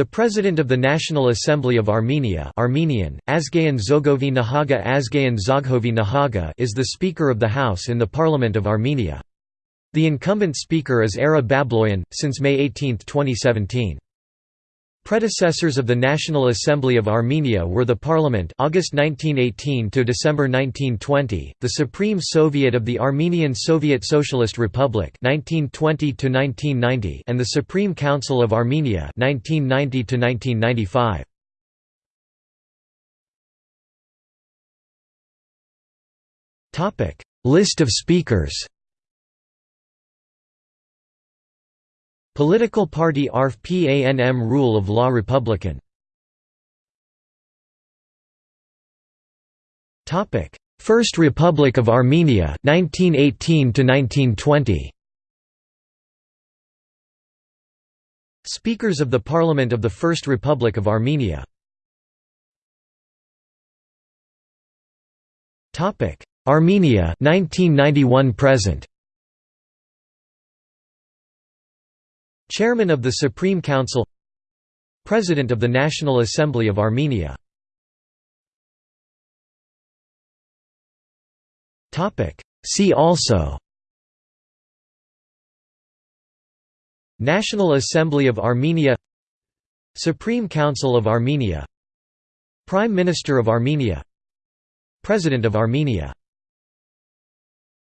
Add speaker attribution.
Speaker 1: The President of the National Assembly of Armenia Armenian, Azgayan Zogovi Nahaga Azgayan Zoghovi Nahaga is the Speaker of the House in the Parliament of Armenia. The incumbent Speaker is Ara Babloyan, since May 18, 2017. Predecessors of the National Assembly of Armenia were the Parliament August 1918 to December 1920, the Supreme Soviet of the Armenian Soviet Socialist Republic 1920 to 1990, and the Supreme Council of Armenia 1990 to 1995. Topic: List of speakers. Political party ARF PANM Rule of Law Republican. First Republic of Armenia 1918 to 1920 Speakers of the Parliament of the First Republic of Armenia. Armenia 1991 present Chairman of the Supreme Council. President of the National Assembly of Armenia. See also. National Assembly of Armenia. Supreme Council of Armenia. Prime Minister of Armenia. President of Armenia